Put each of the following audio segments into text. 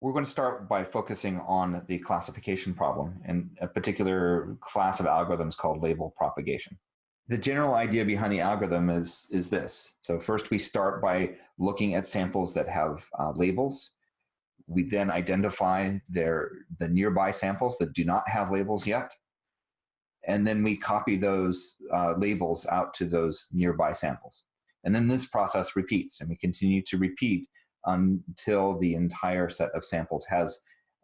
We're going to start by focusing on the classification problem and a particular class of algorithms called label propagation. The general idea behind the algorithm is, is this. So first we start by looking at samples that have uh, labels. We then identify their, the nearby samples that do not have labels yet. And then we copy those uh, labels out to those nearby samples. And then this process repeats and we continue to repeat until the entire set of samples has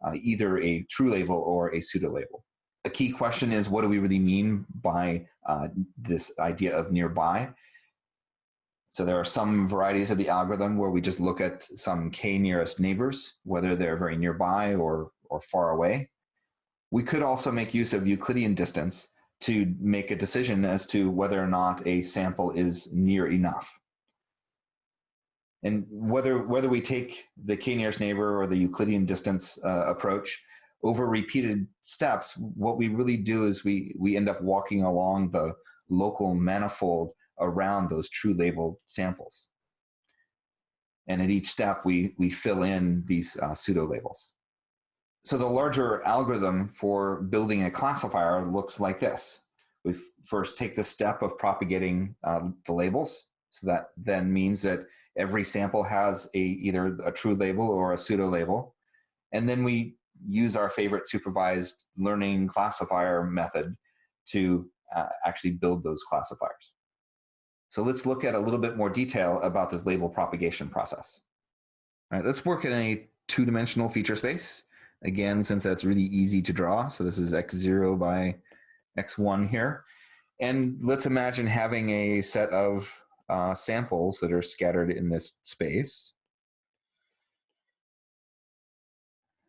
uh, either a true label or a pseudo label. A key question is what do we really mean by uh, this idea of nearby? So there are some varieties of the algorithm where we just look at some k nearest neighbors, whether they're very nearby or, or far away. We could also make use of Euclidean distance to make a decision as to whether or not a sample is near enough. And whether, whether we take the k-nearest neighbor or the Euclidean distance uh, approach, over repeated steps, what we really do is we, we end up walking along the local manifold around those true labeled samples. And at each step, we, we fill in these uh, pseudo labels. So the larger algorithm for building a classifier looks like this. We first take the step of propagating uh, the labels. So that then means that Every sample has a either a true label or a pseudo label. And then we use our favorite supervised learning classifier method to uh, actually build those classifiers. So let's look at a little bit more detail about this label propagation process. All right, let's work in a two-dimensional feature space. Again, since that's really easy to draw. So this is x0 by x1 here. And let's imagine having a set of uh, samples that are scattered in this space.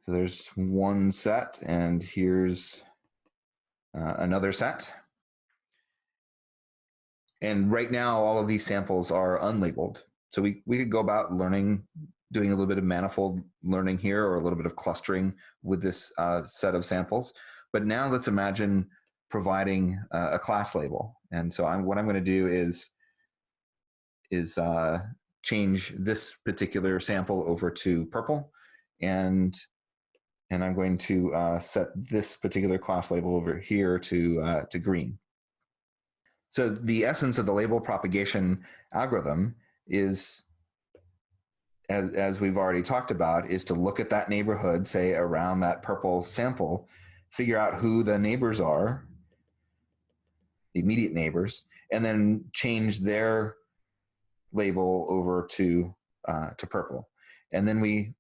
So there's one set, and here's uh, another set. And right now, all of these samples are unlabeled. So we, we could go about learning, doing a little bit of manifold learning here or a little bit of clustering with this uh, set of samples. But now let's imagine providing uh, a class label. And so I'm, what I'm going to do is is uh, change this particular sample over to purple and and I'm going to uh, set this particular class label over here to, uh, to green. So the essence of the label propagation algorithm is, as, as we've already talked about, is to look at that neighborhood, say around that purple sample, figure out who the neighbors are, the immediate neighbors, and then change their label over to, uh, to purple. And then we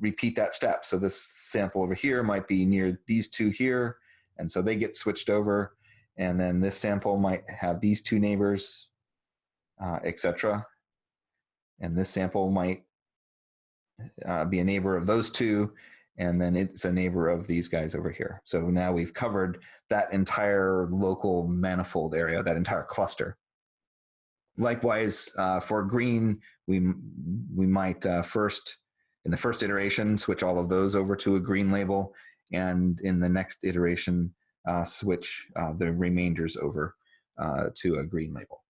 repeat that step. So this sample over here might be near these two here, and so they get switched over. And then this sample might have these two neighbors, uh, etc. And this sample might uh, be a neighbor of those two, and then it's a neighbor of these guys over here. So now we've covered that entire local manifold area, that entire cluster. Likewise, uh, for green, we, we might uh, first, in the first iteration, switch all of those over to a green label, and in the next iteration, uh, switch uh, the remainders over uh, to a green label.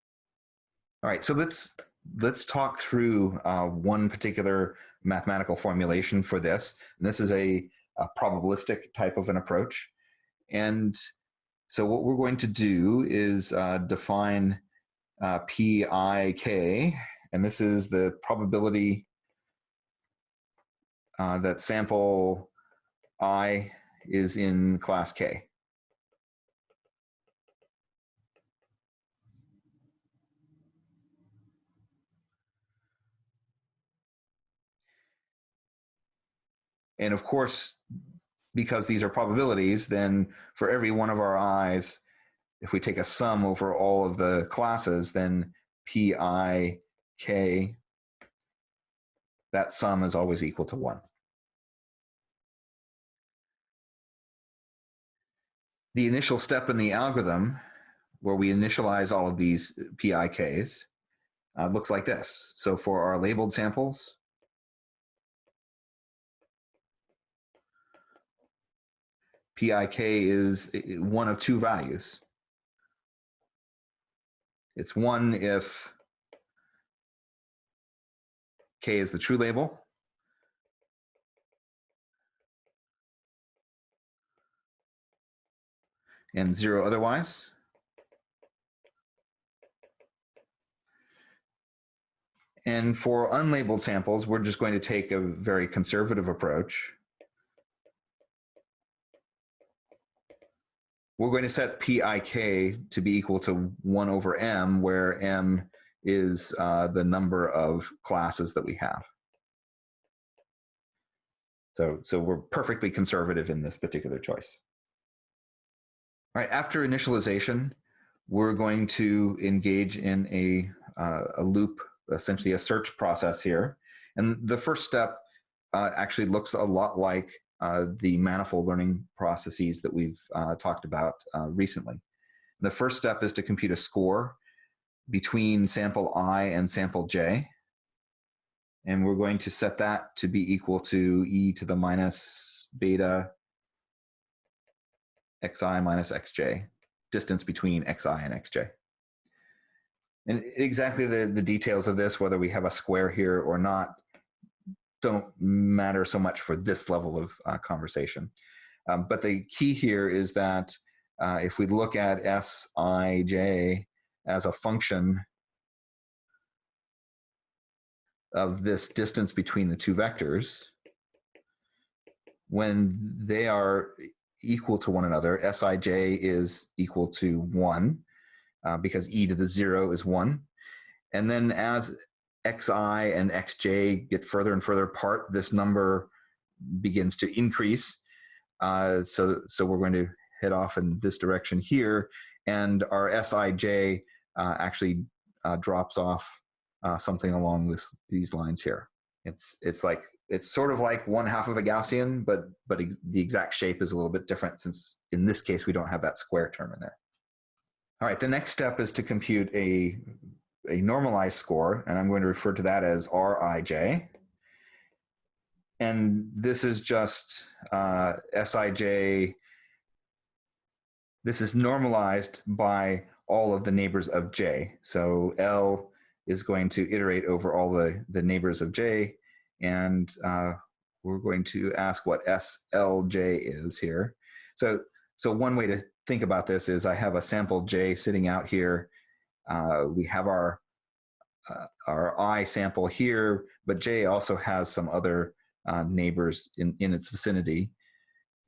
All right, so let's, let's talk through uh, one particular mathematical formulation for this. And this is a, a probabilistic type of an approach. And so what we're going to do is define uh, PIK, and this is the probability uh, that sample I is in class K. And of course, because these are probabilities, then for every one of our i's, if we take a sum over all of the classes, then pi k, that sum is always equal to 1. The initial step in the algorithm, where we initialize all of these PIKs, uh, looks like this. So for our labeled samples, PIK is one of two values. It's one if K is the true label. and zero otherwise. And for unlabeled samples, we're just going to take a very conservative approach. We're going to set PIK to be equal to 1 over m, where m is uh, the number of classes that we have. So, so we're perfectly conservative in this particular choice. All right, after initialization, we're going to engage in a, uh, a loop, essentially a search process here. And the first step uh, actually looks a lot like uh, the manifold learning processes that we've uh, talked about uh, recently. The first step is to compute a score between sample i and sample j. And we're going to set that to be equal to e to the minus beta xi minus xj, distance between xi and xj. And exactly the, the details of this, whether we have a square here or not, don't matter so much for this level of uh, conversation. Um, but the key here is that uh, if we look at Sij as a function of this distance between the two vectors, when they are equal to one another, Sij is equal to 1 uh, because e to the 0 is 1. And then as xi and xj get further and further apart, this number begins to increase. Uh, so, so we're going to head off in this direction here, and our Sij uh, actually uh, drops off uh, something along this, these lines here. It's, it's like, it's sort of like one half of a Gaussian, but, but ex the exact shape is a little bit different since in this case, we don't have that square term in there. All right, the next step is to compute a, a normalized score, and I'm going to refer to that as Rij. And this is just uh, Sij, this is normalized by all of the neighbors of J. So L is going to iterate over all the, the neighbors of J, and uh, we're going to ask what SLJ is here. So, so one way to think about this is I have a sample J sitting out here. Uh, we have our, uh, our I sample here, but J also has some other uh, neighbors in, in its vicinity.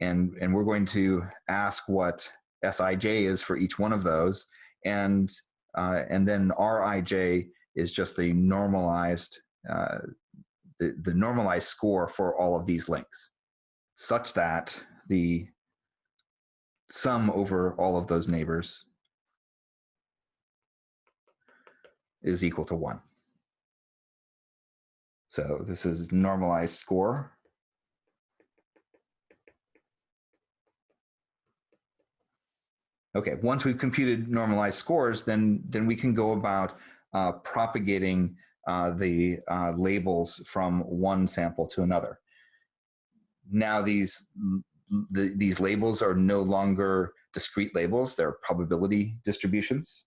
And, and we're going to ask what Sij is for each one of those. And, uh, and then Rij is just the normalized, uh, the, the normalized score for all of these links, such that the sum over all of those neighbors is equal to one. So this is normalized score. Okay, once we've computed normalized scores, then, then we can go about uh, propagating uh, the uh, labels from one sample to another. Now these, the, these labels are no longer discrete labels, they're probability distributions.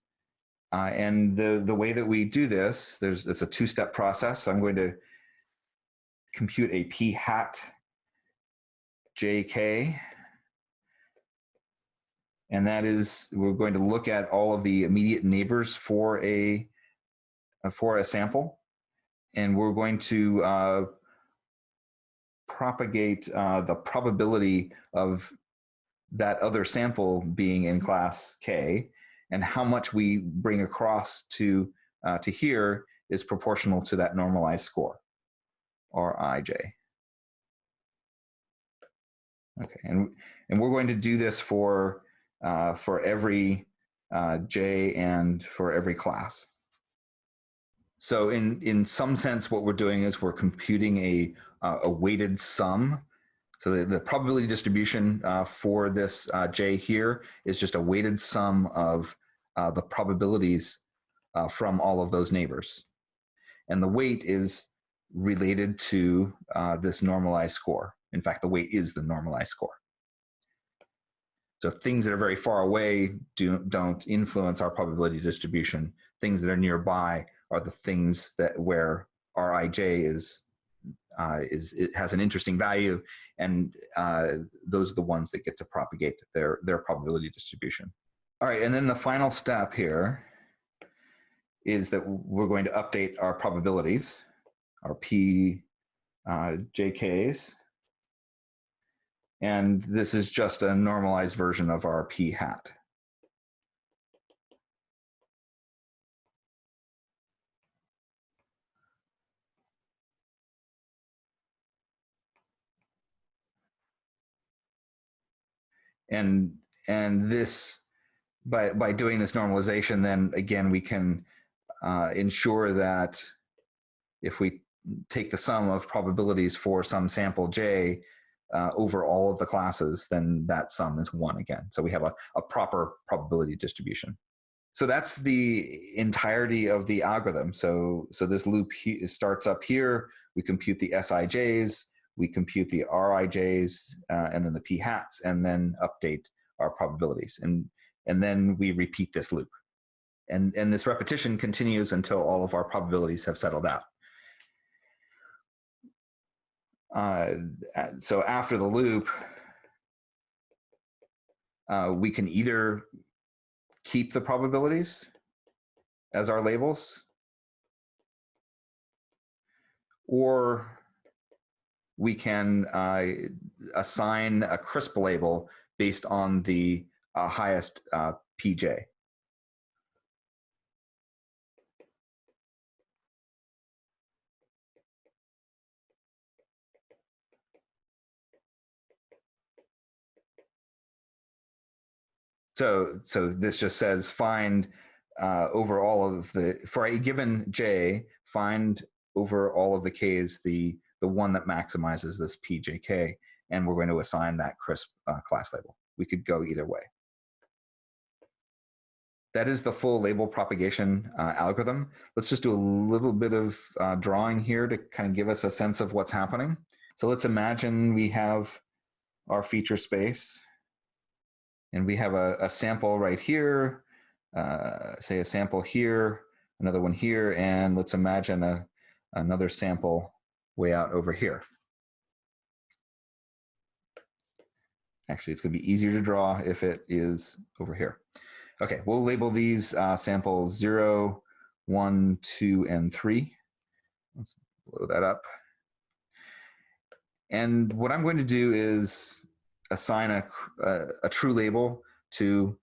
Uh, and the, the way that we do this, there's, it's a two-step process. I'm going to compute a p hat jk and that is we're going to look at all of the immediate neighbors for a uh, for a sample, and we're going to uh, propagate uh, the probability of that other sample being in class K, and how much we bring across to uh, to here is proportional to that normalized score, Rij. Okay, and and we're going to do this for uh, for every uh, J and for every class. So in, in some sense, what we're doing is we're computing a, uh, a weighted sum. So the, the probability distribution uh, for this uh, J here is just a weighted sum of uh, the probabilities uh, from all of those neighbors. And the weight is related to uh, this normalized score. In fact, the weight is the normalized score. So things that are very far away do, don't influence our probability distribution. Things that are nearby are the things that where Rij is uh, is it has an interesting value, and uh, those are the ones that get to propagate their their probability distribution. All right, and then the final step here is that we're going to update our probabilities, our p uh, jks, and this is just a normalized version of our p hat. and and this by by doing this normalization then again we can uh, ensure that if we take the sum of probabilities for some sample j uh, over all of the classes then that sum is one again. So we have a, a proper probability distribution. So that's the entirety of the algorithm. So so this loop starts up here. We compute the sijs we compute the RIJs uh, and then the P hats and then update our probabilities. And, and then we repeat this loop. And, and this repetition continues until all of our probabilities have settled out. Uh, so after the loop, uh, we can either keep the probabilities as our labels or we can uh, assign a crisp label based on the uh, highest uh, PJ. So, so this just says find uh, over all of the, for a given J, find over all of the Ks the the one that maximizes this PJK, and we're going to assign that crisp uh, class label. We could go either way. That is the full label propagation uh, algorithm. Let's just do a little bit of uh, drawing here to kind of give us a sense of what's happening. So let's imagine we have our feature space and we have a, a sample right here, uh, say a sample here, another one here, and let's imagine a, another sample way out over here. Actually, it's going to be easier to draw if it is over here. Okay, we'll label these uh, samples 0, 1, 2, and 3. Let's blow that up. And what I'm going to do is assign a, a, a true label to,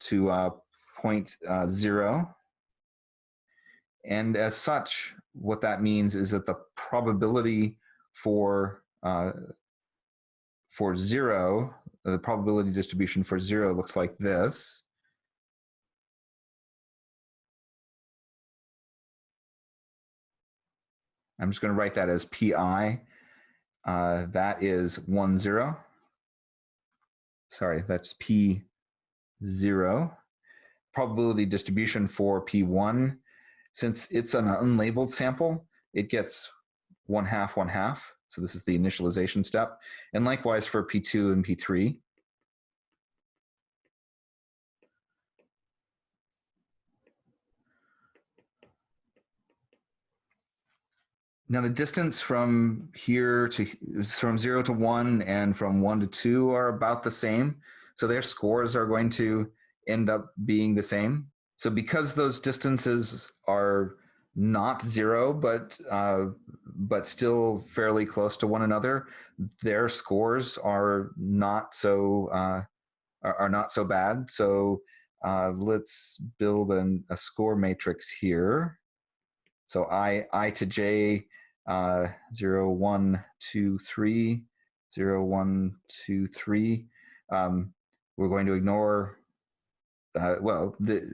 to uh, point uh, 0. And as such, what that means is that the probability for uh, for zero, the probability distribution for zero looks like this. I'm just going to write that as pi. Uh, that is one zero. Sorry, that's p zero. Probability distribution for p1 since it's an unlabeled sample, it gets one half, one half. So this is the initialization step. And likewise for P2 and P3. Now the distance from here to from zero to one and from one to two are about the same. So their scores are going to end up being the same. So because those distances are not zero, but uh, but still fairly close to one another, their scores are not so uh, are, not so bad. So uh, let's build an, a score matrix here. So I I to j uh, zero one two three zero one two three. Um, we're going to ignore uh, well the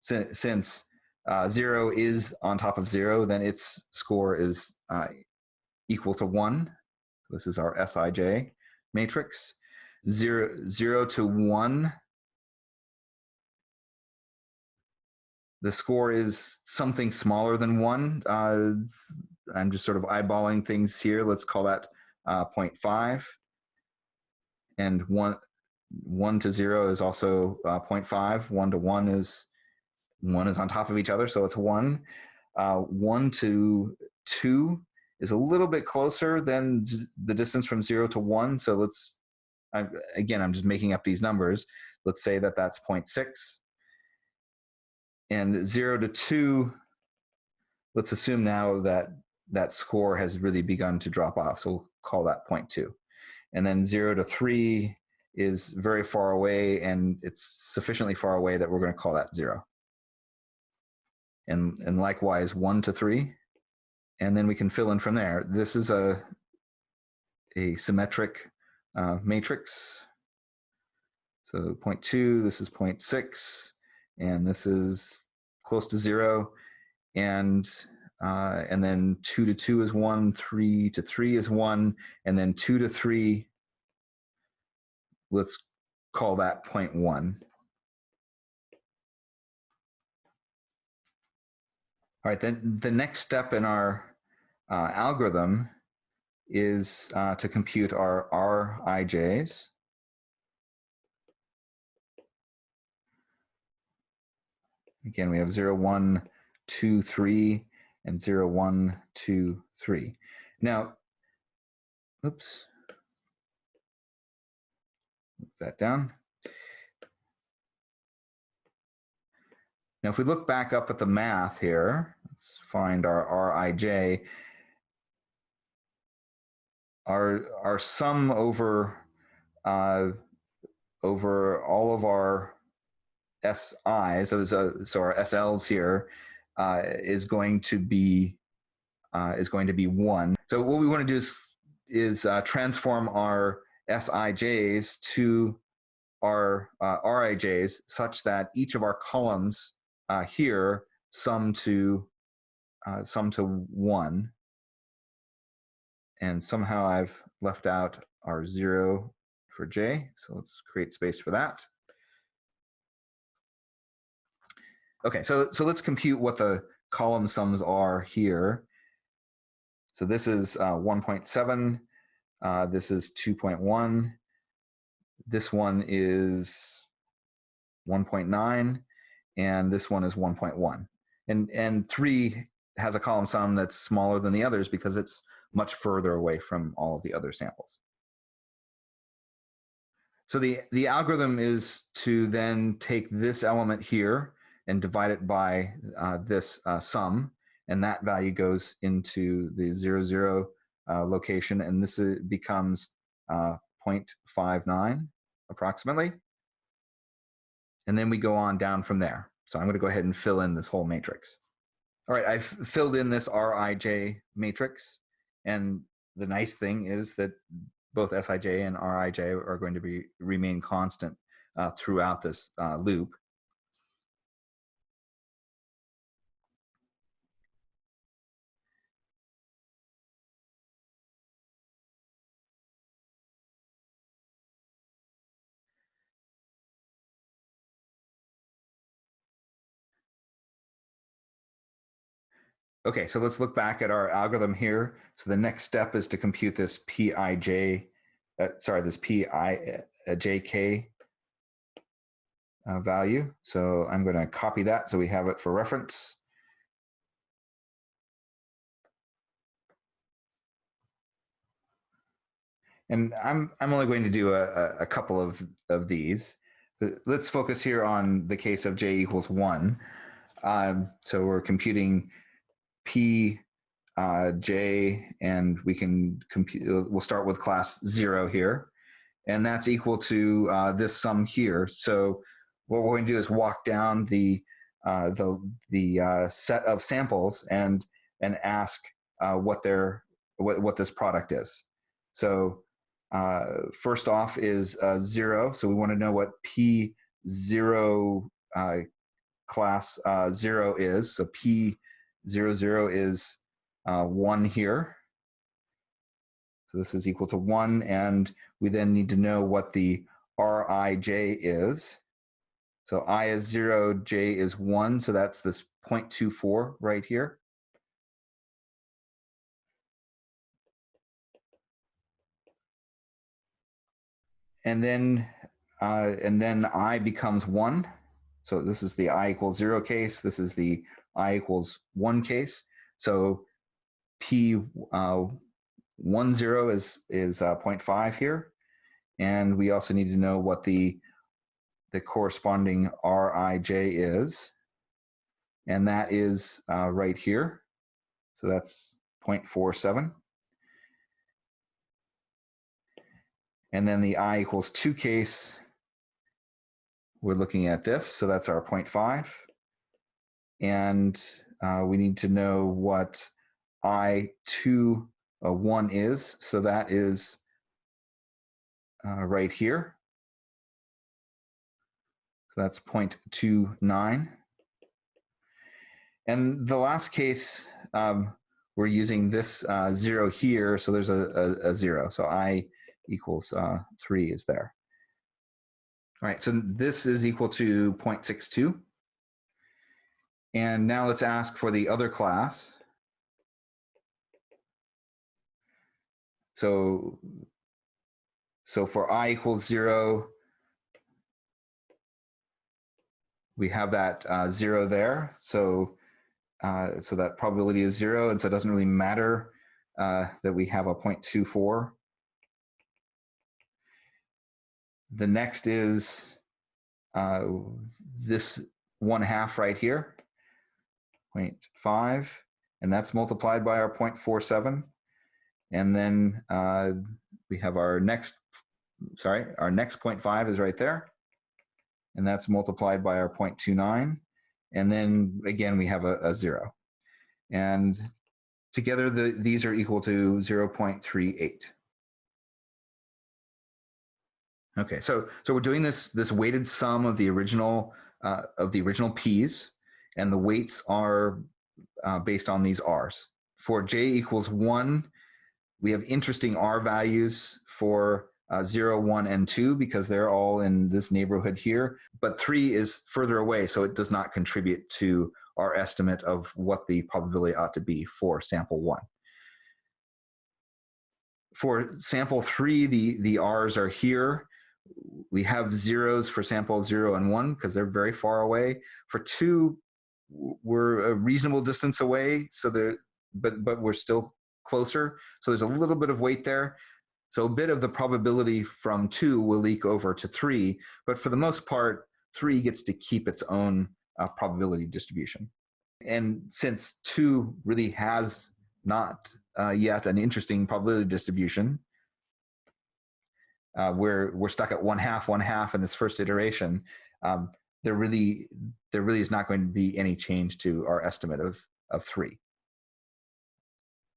since, since uh, zero is on top of zero, then its score is uh, equal to one. This is our Sij matrix. Zero, zero to one, the score is something smaller than one. Uh, I'm just sort of eyeballing things here. Let's call that uh, 0.5. And one, one to zero is also uh, 0.5. One to one is one is on top of each other, so it's one. Uh, one to two is a little bit closer than the distance from zero to one. So let's, I, again, I'm just making up these numbers. Let's say that that's 0.6. And zero to two, let's assume now that that score has really begun to drop off. So we'll call that 0.2. And then zero to three is very far away and it's sufficiently far away that we're going to call that zero. And, and likewise one to three, and then we can fill in from there. This is a, a symmetric uh, matrix. So 0.2, this is 0.6, and this is close to zero. And uh, and then two to two is one, three to three is one, and then two to three, let's call that 0.1. All right, then the next step in our uh, algorithm is uh, to compute our Rij's. Again, we have 0, 1, 2, 3, and 0, 1, 2, 3. Now, oops, move that down. Now, if we look back up at the math here, let's find our Rij. Our, our sum over, uh, over all of our SI, so, so, so our SLs here, uh, is going to be uh, is going to be one. So what we want to do is, is uh, transform our Sij's to our uh, Rij's such that each of our columns uh, here sum to uh, sum to one. And somehow I've left out our zero for j. So let's create space for that. Okay, so, so let's compute what the column sums are here. So this is uh, 1.7, uh, this is 2.1, this one is 1.9, and this one is 1.1. And, and 3 has a column sum that's smaller than the others because it's much further away from all of the other samples. So the, the algorithm is to then take this element here and divide it by uh, this uh, sum, and that value goes into the zero, zero uh, location, and this is, becomes uh, 0.59 approximately. And then we go on down from there. So I'm going to go ahead and fill in this whole matrix. All right, I've filled in this Rij matrix. And the nice thing is that both Sij and Rij are going to be remain constant uh, throughout this uh, loop. Okay, so let's look back at our algorithm here. So the next step is to compute this Pij, uh, sorry, this Pijk uh, value. So I'm going to copy that so we have it for reference. And I'm, I'm only going to do a, a couple of, of these. Let's focus here on the case of j equals 1. Um, so we're computing P, uh, J, and we can compute, uh, we'll start with class zero here. And that's equal to uh, this sum here. So what we're going to do is walk down the, uh, the, the uh, set of samples and, and ask uh, what, their, what, what this product is. So first off is zero. So we want to know what P zero class zero is. So P Zero, zero is uh, 1 here. So this is equal to 1, and we then need to know what the Rij is. So i is 0, j is 1, so that's this 0.24 right here. And then, uh, and then i becomes 1. So this is the i equals 0 case. This is the i equals one case. So P uh, one zero is is uh, 0.5 here, and we also need to know what the the corresponding Rij is, and that is uh, right here. So that's 0.47. And then the i equals 2 case, we're looking at this. So that's our 0.5. And uh, we need to know what I2 uh, 1 is. So that is uh, right here. So that's 0.29. And the last case, um, we're using this uh, zero here. So there's a, a, a zero. So I equals uh, 3 is there. All right, so this is equal to 0.62. And now let's ask for the other class. So, so for i equals 0, we have that uh, 0 there. So, uh, so that probability is 0, and so it doesn't really matter uh, that we have a 0.24. The next is uh, this one half right here, 0.5, and that's multiplied by our 0.47. And then uh, we have our next, sorry, our next 0.5 is right there. And that's multiplied by our 0.29. And then again, we have a, a zero. And together, the, these are equal to 0.38. Okay, so so we're doing this this weighted sum of the original uh, of the original p's, and the weights are uh, based on these r's. For j equals one, we have interesting r values for uh, 0, 1, and 2 because they're all in this neighborhood here. But 3 is further away, so it does not contribute to our estimate of what the probability ought to be for sample 1. For sample 3, the, the r's are here we have zeros for sample zero and one because they're very far away. For two, we're a reasonable distance away, so there, but but we're still closer. So there's a little bit of weight there. So a bit of the probability from two will leak over to three, but for the most part, three gets to keep its own uh, probability distribution. And since two really has not uh, yet an interesting probability distribution, uh, we're we're stuck at one half, one half in this first iteration. Um, there really there really is not going to be any change to our estimate of of three.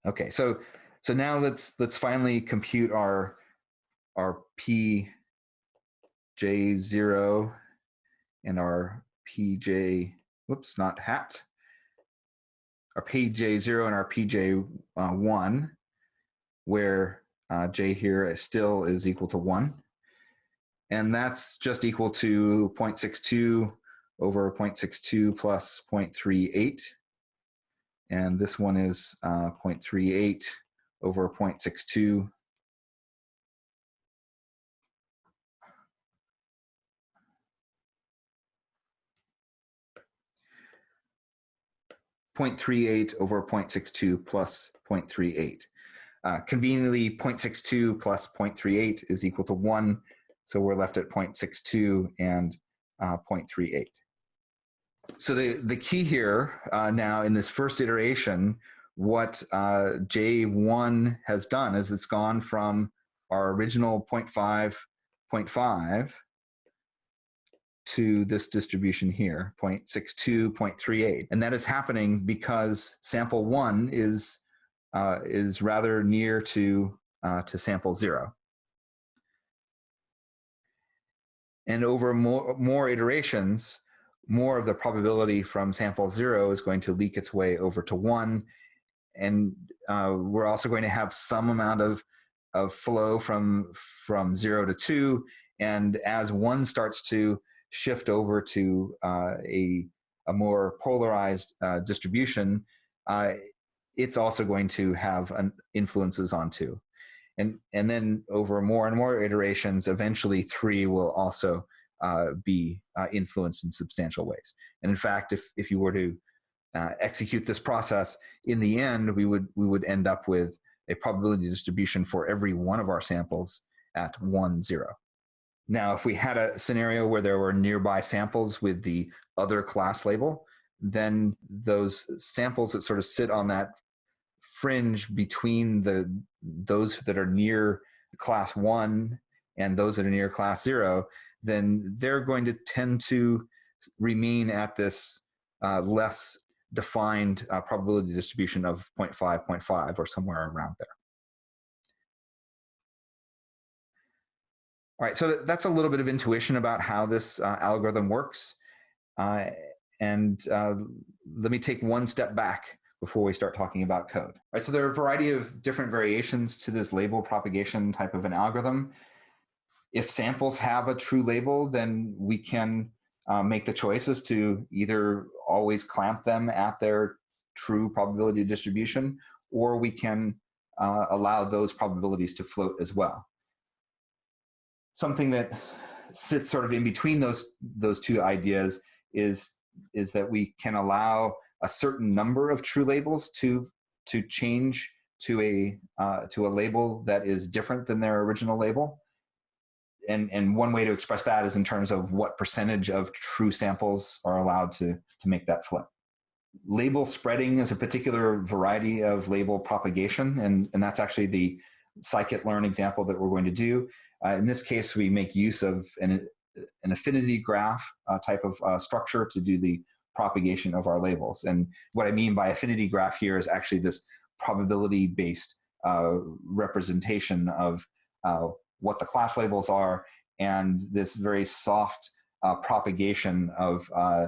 Okay, so so now let's let's finally compute our our p j zero and our pj whoops not hat our pj0 and our pj1 uh, where uh, j here is still is equal to 1. And that's just equal to 0.62 over 0.62 plus 0.38. And this one is uh, 0.38 over 0.62. Point three eight over 0.62 plus 0.38. Uh, conveniently, 0.62 plus 0.38 is equal to 1, so we're left at 0.62 and uh, 0.38. So the, the key here uh, now in this first iteration, what uh, J1 has done is it's gone from our original 0.5, 0.5 to this distribution here, 0.62, 0.38. And that is happening because sample one is uh, is rather near to, uh, to sample zero. And over more, more iterations, more of the probability from sample zero is going to leak its way over to one. And uh, we're also going to have some amount of, of flow from, from zero to two. And as one starts to shift over to uh, a, a more polarized uh, distribution, uh, it's also going to have an influences on two. And, and then over more and more iterations, eventually three will also uh, be uh, influenced in substantial ways. And in fact, if, if you were to uh, execute this process, in the end, we would, we would end up with a probability distribution for every one of our samples at one, zero. Now, if we had a scenario where there were nearby samples with the other class label, then those samples that sort of sit on that fringe between the those that are near class one and those that are near class zero, then they're going to tend to remain at this uh, less defined uh, probability distribution of 0.5, 0.5, or somewhere around there. All right, so that's a little bit of intuition about how this uh, algorithm works. Uh, and uh, let me take one step back before we start talking about code. All right, so there are a variety of different variations to this label propagation type of an algorithm. If samples have a true label, then we can uh, make the choices to either always clamp them at their true probability distribution, or we can uh, allow those probabilities to float as well. Something that sits sort of in between those, those two ideas is, is that we can allow a certain number of true labels to, to change to a, uh, to a label that is different than their original label and and one way to express that is in terms of what percentage of true samples are allowed to to make that flip. Label spreading is a particular variety of label propagation, and and that's actually the scikit-learn example that we're going to do. Uh, in this case, we make use of an an affinity graph uh, type of uh, structure to do the propagation of our labels. And what I mean by affinity graph here is actually this probability-based uh, representation of uh, what the class labels are and this very soft uh, propagation of, uh,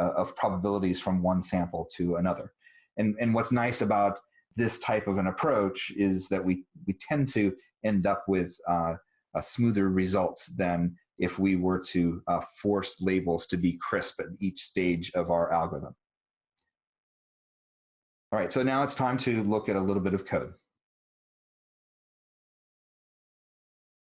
uh, of probabilities from one sample to another. And, and what's nice about this type of an approach is that we, we tend to end up with uh, smoother results than if we were to uh, force labels to be crisp at each stage of our algorithm. All right, so now it's time to look at a little bit of code.